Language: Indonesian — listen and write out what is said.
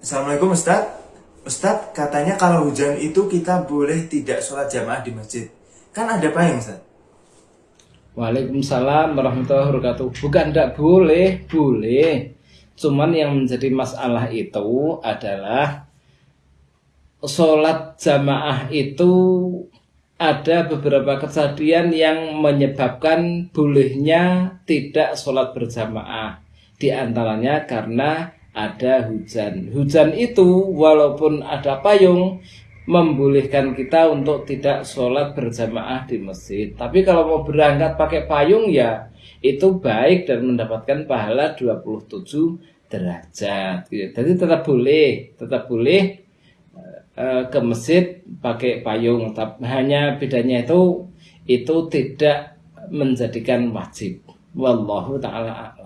Assalamualaikum Ustaz. Ustaz, katanya kalau hujan itu kita boleh tidak sholat jamaah di masjid. Kan ada payung Ustaz? Waalaikumsalam warahmatullahi wabarakatuh. Bukan tidak boleh, boleh. Cuman yang menjadi masalah itu adalah sholat jamaah itu ada beberapa kejadian yang menyebabkan bolehnya tidak sholat berjamaah. Di antaranya karena ada hujan. Hujan itu walaupun ada payung membolehkan kita untuk tidak sholat berjamaah di masjid. Tapi kalau mau berangkat pakai payung ya itu baik dan mendapatkan pahala 27 derajat. Jadi tetap boleh, tetap boleh eh, ke masjid pakai payung. Hanya bedanya itu itu tidak menjadikan wajib. Wallahu taala